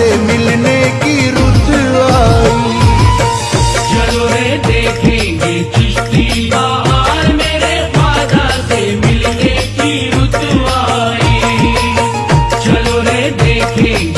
से मिलने की रुत आई। चलो रे देखेंगे चिश्ती बहार मेरे फादा से मिलने की रुत आई। चलो रे देखेंगे